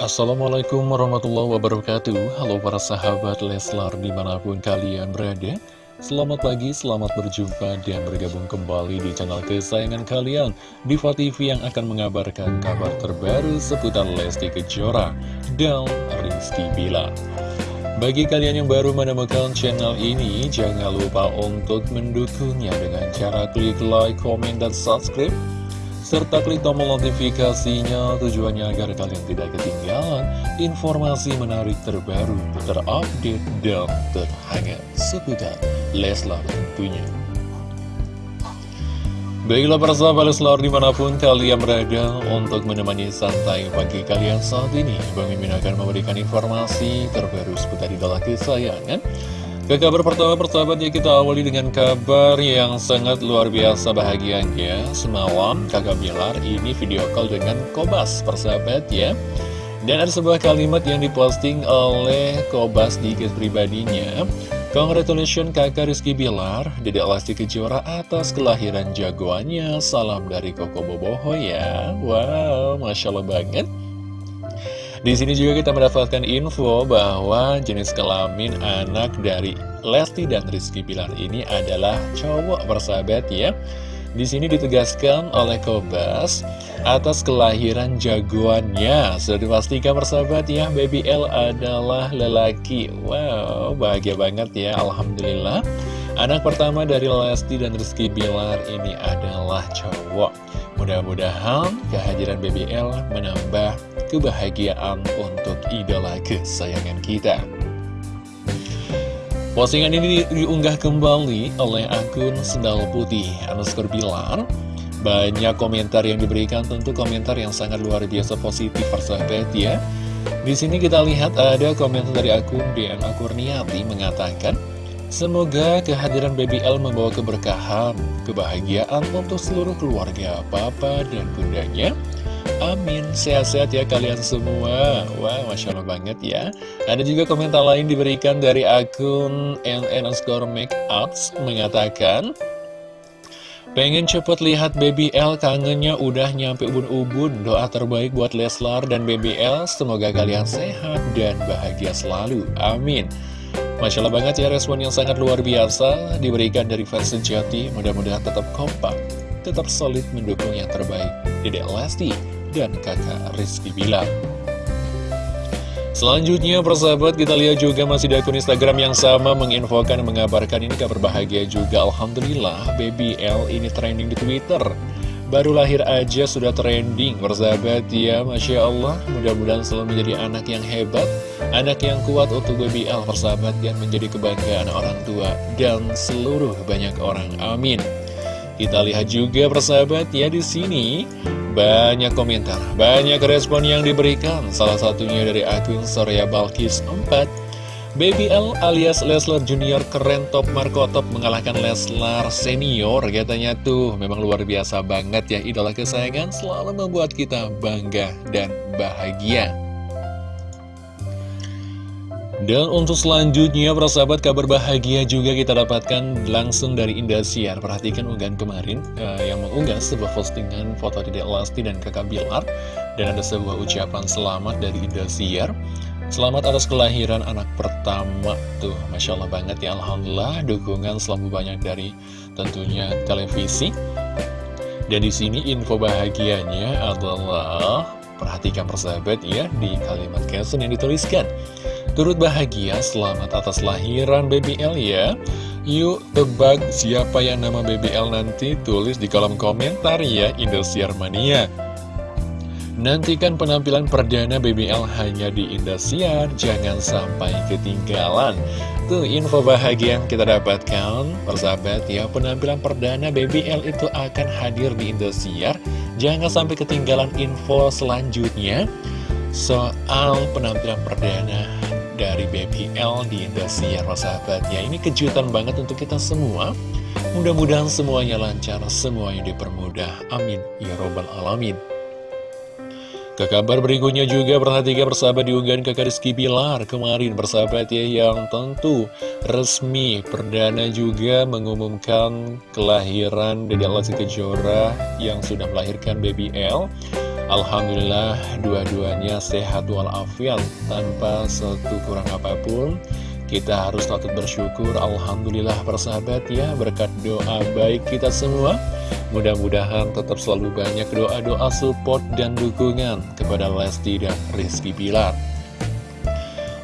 Assalamualaikum warahmatullahi wabarakatuh. Halo para sahabat Leslar di mana pun kalian berada. Selamat pagi, selamat berjumpa dan bergabung kembali di channel kesayangan kalian Diva TV yang akan mengabarkan kabar terbaru seputar Lesti Kejora dan Rizky Bila bagi kalian yang baru menemukan channel ini, jangan lupa untuk mendukungnya dengan cara klik like, comment, dan subscribe serta klik tombol notifikasinya tujuannya agar kalian tidak ketinggalan informasi menarik terbaru, terupdate, dan terhangat seputar Leslar tentunya. Baiklah para sahabat Leslar di mana pun kalian berada untuk menemani santai pagi kalian saat ini Bang Mimin akan memberikan informasi terbaru seputar idola kesayangan ke kabar pertama persahabatnya kita awali dengan kabar yang sangat luar biasa bahagianya. Semalam kakak Bilar ini video call dengan Kobas persahabat ya. Dan ada sebuah kalimat yang diposting oleh Kobas di kes pribadinya. Congratulations kakak Rizky Bilar, Dedek Lesti Kejora atas kelahiran jagoannya. Salam dari Koko Boboho ya. Wow, Masya Allah banget di sini juga kita mendapatkan info bahwa jenis kelamin anak dari Lesti dan Rizky Pilar ini adalah cowok bersahabat ya. Di sini ditegaskan oleh Kobas atas kelahiran jagoannya. Sudah dipastikan bersahabat ya, Baby L adalah lelaki. Wow, bahagia banget ya, Alhamdulillah. Anak pertama dari Lesti dan Rizky Bilar ini adalah cowok. Mudah-mudahan kehadiran BBL menambah kebahagiaan untuk idola kesayangan kita. Postingan ini diunggah kembali oleh akun Sendal Putih underscore Bilar. Banyak komentar yang diberikan, tentu komentar yang sangat luar biasa positif persahabat ya. Di sini kita lihat ada komentar dari akun DNA Kurniati mengatakan, Semoga kehadiran BBL membawa keberkahan, kebahagiaan untuk seluruh keluarga, papa dan bundanya. Amin, sehat-sehat ya kalian semua. Wah, Masya Allah banget ya. Ada juga komentar lain diberikan dari akun NN Score Makeups Mengatakan Pengen cepet lihat BBL kangennya udah nyampe ubun-ubun. Doa terbaik buat Leslar dan BBL Semoga kalian sehat dan bahagia selalu. Amin. Masya Allah banget ya respon yang sangat luar biasa diberikan dari fans sejati. Mudah-mudahan tetap kompak, tetap solid mendukung yang terbaik. Dedek Lesti dan kakak Rizky Bilar. Selanjutnya persahabat kita lihat juga masih di akun Instagram yang sama menginfokan mengabarkan ini kabar bahagia juga. Alhamdulillah Baby L ini trending di Twitter. Baru lahir aja sudah trending Bersahabat ya Masya Allah. Mudah-mudahan selalu menjadi anak yang hebat Anak yang kuat untuk BBL persahabat Dan menjadi kebanggaan orang tua Dan seluruh banyak orang. Amin. Kita lihat juga persahabat ya di sini banyak komentar, banyak respon yang diberikan. Salah satunya dari akun Soraya Balkis 4 Baby L alias Leslar Junior keren top Marco top mengalahkan Leslar Senior. Katanya tuh memang luar biasa banget ya idola kesayangan. Selalu membuat kita bangga dan bahagia dan untuk selanjutnya, persahabat kabar bahagia juga kita dapatkan langsung dari Indosiar. Perhatikan unggahan kemarin uh, yang mengunggah sebuah postingan foto Dedek Lasti dan kakak Bilar. Dan ada sebuah ucapan selamat dari Indosiar. Selamat atas kelahiran anak pertama tuh, masya Allah banget ya, alhamdulillah dukungan selalu banyak dari tentunya televisi. Dan di sini info bahagianya adalah perhatikan persahabat ya di kalimat caption yang dituliskan. Turut bahagia selamat atas lahiran BBL ya. Yuk tebak siapa yang nama BBL nanti tulis di kolom komentar ya Indosiar Mania. Nantikan penampilan perdana BBL hanya di Indosiar, jangan sampai ketinggalan. Tuh info bahagia yang kita dapatkan, persahabat ya, penampilan perdana BBL itu akan hadir di Indosiar. Jangan sampai ketinggalan info selanjutnya soal penampilan perdana dari BBL di Indosiar, persahabat ya. Ini kejutan banget untuk kita semua. Mudah-mudahan semuanya lancar, semuanya dipermudah. Amin. Ya Robbal Alamin. Ke kabar berikutnya juga perhatikan persahabat diunggahan ke Rizky Bilar kemarin persahabat ya yang tentu resmi perdana juga mengumumkan kelahiran Dede Lesti Kejora yang sudah melahirkan baby L Alhamdulillah dua-duanya sehat walafiat. Tanpa satu kurang apa pun kita harus patut bersyukur. Alhamdulillah persahabat ya berkat doa baik kita semua. Mudah-mudahan tetap selalu banyak doa-doa support dan dukungan kepada Lesti dan Rizky Bilar.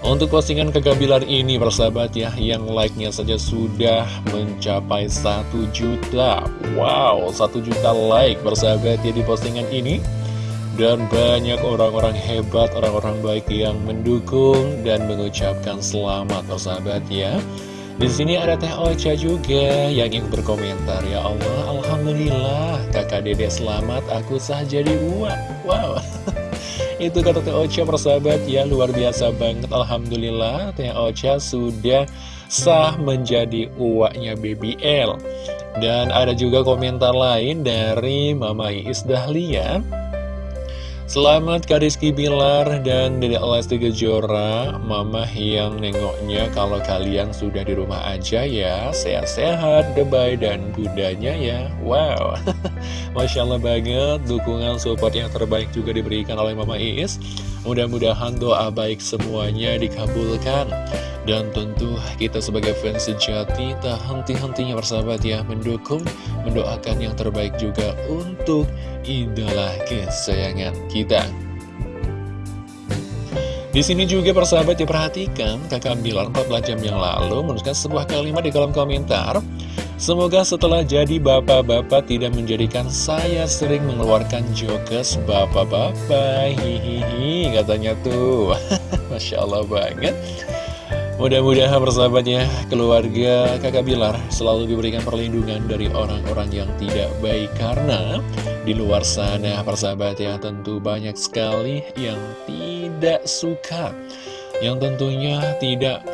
Untuk postingan kegabilan ini persahabat ya Yang like-nya saja sudah mencapai 1 juta. Wow 1 juta like persahabat ya di postingan ini dan banyak orang-orang hebat, orang-orang baik yang mendukung dan mengucapkan selamat persahabat ya. Di sini ada Teh Ocha juga yang ingin berkomentar ya Allah, Alhamdulillah kakak dede selamat, aku sah jadi uang. Wow, itu kata Teh Ocha persahabat ya luar biasa banget. Alhamdulillah Teh Ocha sudah sah menjadi uaknya BBL. Dan ada juga komentar lain dari Mama Iis Dahlia Selamat Kak Rizky Bilar dan Dedek Lesti Kejora Mama yang nengoknya kalau kalian sudah di rumah aja ya Sehat-sehat, debay dan bundanya ya. Wow Masya Allah banget Dukungan support yang terbaik juga diberikan oleh Mama Iis. Mudah-mudahan doa baik semuanya dikabulkan. Dan tentu kita sebagai fans sejati tak henti-hentinya bersahabat ya mendukung, mendoakan yang terbaik juga untuk idola kesayangan kita. Di sini juga persahabat diperhatikan kakak Bilar 14 jam yang lalu menuliskan sebuah kalimat di kolom komentar Semoga setelah jadi bapak-bapak tidak menjadikan saya sering mengeluarkan jokes bapak-bapak. Hihihi katanya tuh. Masya Allah banget. Mudah-mudahan persahabatnya keluarga kakak Bilar selalu diberikan perlindungan dari orang-orang yang tidak baik. Karena di luar sana persahabat ya tentu banyak sekali yang tidak suka. Yang tentunya tidak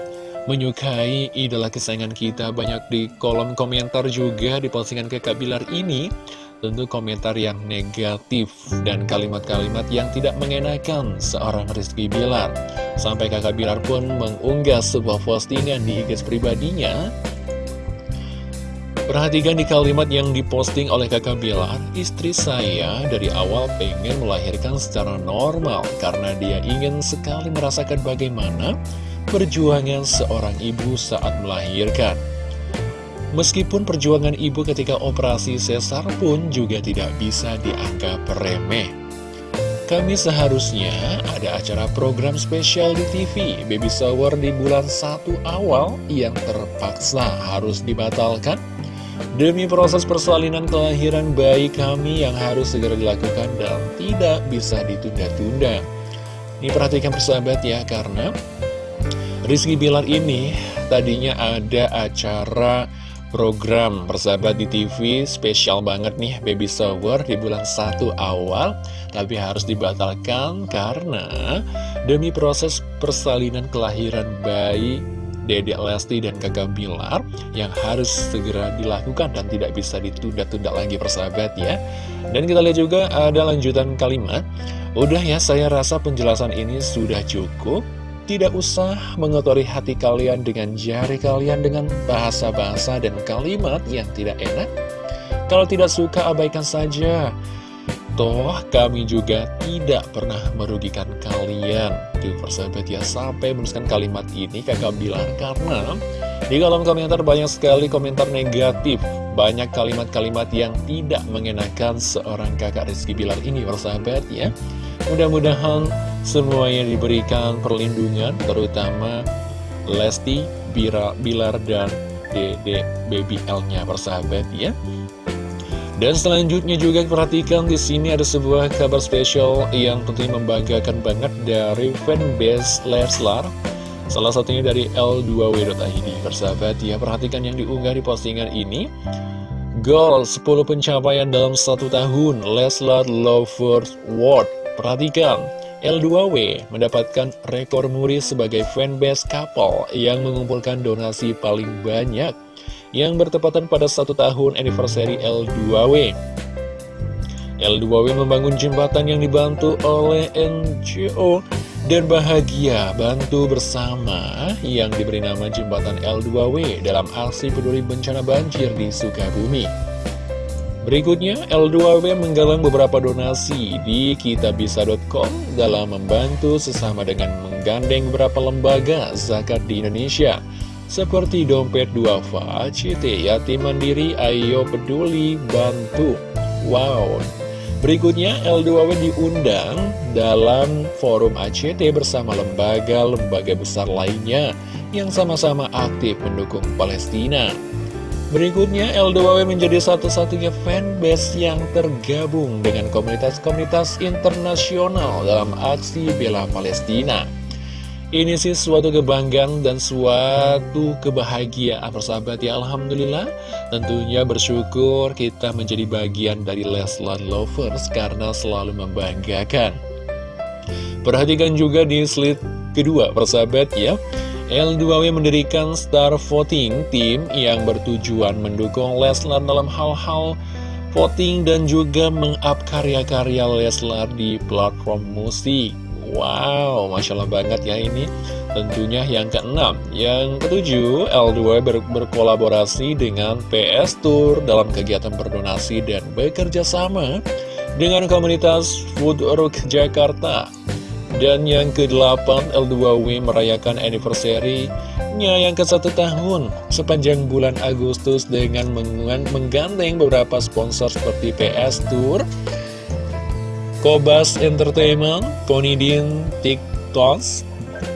menyukai idola kesayangan kita Banyak di kolom komentar juga di postingan kakak Bilar ini Tentu komentar yang negatif dan kalimat-kalimat yang tidak mengenakan seorang Rizky Bilar. Sampai kakak Bilar pun mengunggah sebuah postingan di IG pribadinya. Perhatikan di kalimat yang diposting oleh kakak Bilar, istri saya dari awal pengen melahirkan secara normal karena dia ingin sekali merasakan bagaimana perjuangan seorang ibu saat melahirkan. Meskipun perjuangan ibu ketika operasi sesar pun juga tidak bisa dianggap remeh. Kami seharusnya ada acara program spesial di TV, Baby Shower di bulan 1 awal yang terpaksa harus dibatalkan. Demi proses persalinan kelahiran bayi kami yang harus segera dilakukan dan tidak bisa ditunda-tunda. Ini perhatikan persahabat ya, karena Rizky Bilar ini tadinya ada acara program persahabat di TV spesial banget nih baby shower di bulan 1 awal tapi harus dibatalkan karena demi proses persalinan kelahiran bayi Dedek Lesti dan kakak Bilar yang harus segera dilakukan dan tidak bisa ditunda-tunda lagi persahabat ya. Dan kita lihat juga ada lanjutan kalimat. Udah ya saya rasa penjelasan ini sudah cukup tidak usah mengotori hati kalian dengan jari kalian dengan bahasa-bahasa dan kalimat yang tidak enak. Kalau tidak suka, abaikan saja. Toh, kami juga tidak pernah merugikan kalian. Tuh, persahabat ya, sampai menuliskan kalimat ini kakak bilang karena di kolom komentar banyak sekali komentar negatif. Banyak kalimat-kalimat yang tidak mengenakan seorang kakak Rizky Bilar ini, persahabat ya. Mudah-mudahan semuanya diberikan perlindungan, terutama Lesti, Bira, Bilar, dan Dede Baby L-nya persahabat ya. Dan selanjutnya juga perhatikan di sini ada sebuah kabar spesial yang tentunya membanggakan banget dari fanbase Leslar. Salah satunya dari L2W.id persahabat ya. Perhatikan yang diunggah di postingan ini. Goal 10 pencapaian dalam satu tahun Leslar Lovers World. Perhatikan L2W mendapatkan rekor muri sebagai fanbase couple yang mengumpulkan donasi paling banyak yang bertepatan pada satu tahun anniversary L2W. L2W membangun jembatan yang dibantu oleh NGO dan bahagia bantu bersama yang diberi nama jembatan L2W dalam aksi peduli bencana banjir di Sukabumi. Berikutnya, L2W menggalang beberapa donasi di kitabisa.com dalam membantu sesama dengan menggandeng beberapa lembaga zakat di Indonesia seperti Dompet Duafa, CT Yatim Mandiri, Ayo Peduli, Bantu. Wow! Berikutnya, L2W diundang dalam forum ACT bersama lembaga-lembaga besar lainnya yang sama-sama aktif mendukung Palestina. Berikutnya, L2W menjadi satu-satunya fanbase yang tergabung dengan komunitas-komunitas internasional dalam aksi bela Palestina. Ini sih suatu kebanggaan dan suatu kebahagiaan persahabat. Ya Alhamdulillah. Tentunya bersyukur kita menjadi bagian dari Leslar Lovers karena selalu membanggakan. Perhatikan juga di slide kedua persahabat ya. L2W mendirikan Star Voting Team yang bertujuan mendukung Leslar dalam hal-hal voting dan juga meng-up karya-karya Leslar di platform musik. Wow, Masya Allah banget ya ini. Tentunya yang keenam. Yang ketujuh, L2 ber berkolaborasi dengan PS Tour Dalam kegiatan berdonasi dan bekerja sama Dengan komunitas Food Rock Jakarta. Dan yang ke-8, L2W merayakan anniversary-nya yang ke satu tahun sepanjang bulan Agustus dengan menggandeng beberapa sponsor seperti PS Tour, Kobas Entertainment, Ponidin TikToks,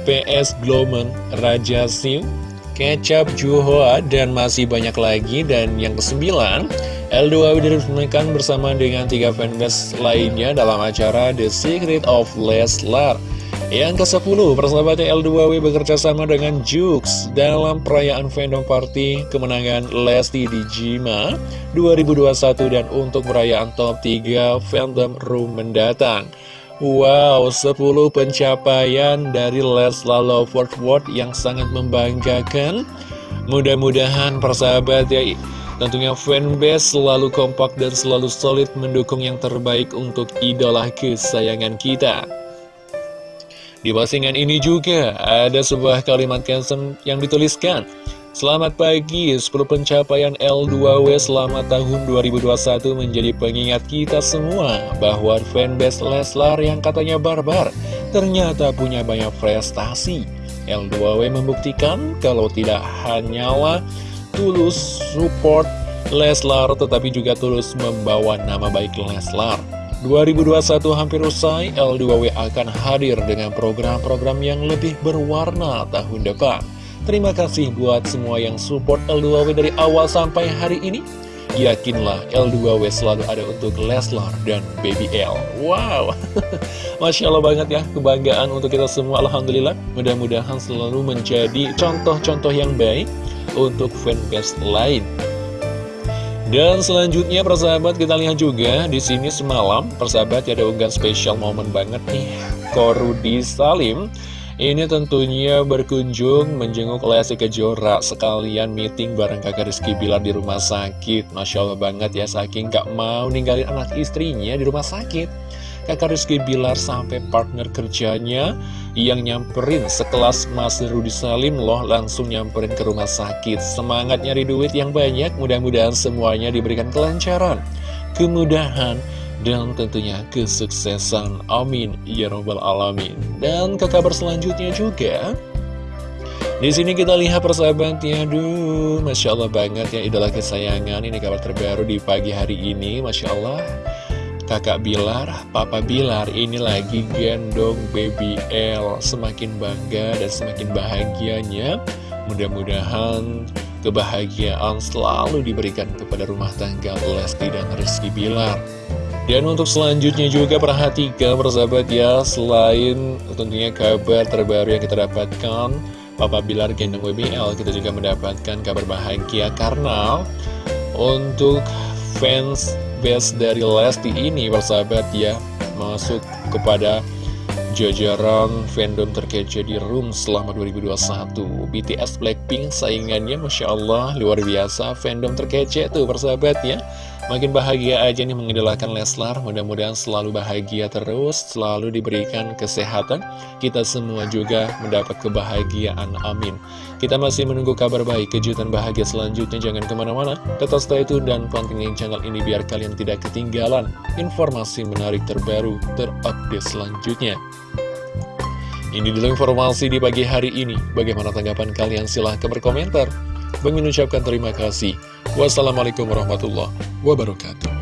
PS Glomen, Raja Sim, Kecap Juhoa, dan masih banyak lagi. Dan yang kesembilan, L2W diresmikan bersama dengan tiga fanbase lainnya dalam acara The Secret of Leslar. Yang ke-10, persahabatnya L2W bekerja sama dengan Jux dalam perayaan fandom party kemenangan Lesti di Jima 2021 dan untuk perayaan top 3 fandom room mendatang. Wow, 10 pencapaian dari Leslar Lovers World yang sangat membanggakan. Mudah-mudahan persahabat ya Tentunya fanbase selalu kompak dan selalu solid mendukung yang terbaik untuk idola kesayangan kita. Di postingan ini juga ada sebuah kalimat caption yang dituliskan Selamat pagi, 10 pencapaian L2W selama tahun 2021 menjadi pengingat kita semua bahwa fanbase Leslar yang katanya barbar ternyata punya banyak prestasi. L2W membuktikan kalau tidak hanyalah tulus support Leslar tetapi juga tulus membawa nama baik Leslar 2021 hampir usai, L2W akan hadir dengan program-program yang lebih berwarna tahun depan. Terima kasih buat semua yang support L2W dari awal sampai hari ini. Yakinlah L2W selalu ada untuk Leslar dan Baby L. Wow, Masya Allah banget ya, kebanggaan untuk kita semua. Alhamdulillah, mudah-mudahan selalu menjadi contoh-contoh yang baik untuk fanbase lain. Dan selanjutnya persahabat kita lihat juga di sini semalam persahabat ada unggahan spesial momen banget nih. Korudi Salim ini tentunya berkunjung menjenguk Lesti Kejora. Sekalian meeting bareng kakak Rizky Bilar di rumah sakit. Masya Allah banget ya saking gak mau ninggalin anak istrinya di rumah sakit. Kakak Rizky Bilar sampai partner kerjanya yang nyamperin sekelas Mas Rudi Salim loh langsung nyamperin ke rumah sakit. Semangat nyari duit yang banyak, mudah-mudahan semuanya diberikan kelancaran, kemudahan, dan tentunya kesuksesan. Amin. Ya Rabbal Alamin. Dan ke kabar selanjutnya juga... Di sini kita lihat persahabatnya, aduh, masya Allah banget ya idola kesayangan. Ini kabar terbaru di pagi hari ini, masya Allah. Kakak Bilar, Papa Bilar ini lagi gendong baby L. Semakin bangga dan semakin bahagianya. Mudah-mudahan kebahagiaan selalu diberikan kepada rumah tangga Lesti dan Rizky Bilar. Dan untuk selanjutnya juga perhatikan persahabat ya Selain tentunya kabar terbaru yang kita dapatkan Papa Bilar gendong WBL kita juga mendapatkan kabar bahagia karena Untuk fans best dari Lesti ini persahabat ya. Masuk kepada jajaran fandom terkece di room selama 2021 BTS Blackpink saingannya Masya Allah luar biasa fandom terkece tuh persahabat ya Makin bahagia aja nih mengidolakan Leslar, mudah-mudahan selalu bahagia terus, selalu diberikan kesehatan. Kita semua juga mendapat kebahagiaan, amin. Kita masih menunggu kabar baik, kejutan bahagia selanjutnya, jangan ke mana-mana. Tetap stay tune dan pantengin channel ini biar kalian tidak ketinggalan informasi menarik terbaru, terupdate selanjutnya. Ini dulu informasi di pagi hari ini. Bagaimana tanggapan kalian? Silahkan berkomentar. Bang terima kasih. Wassalamualaikum warahmatullahi wabarakatuh.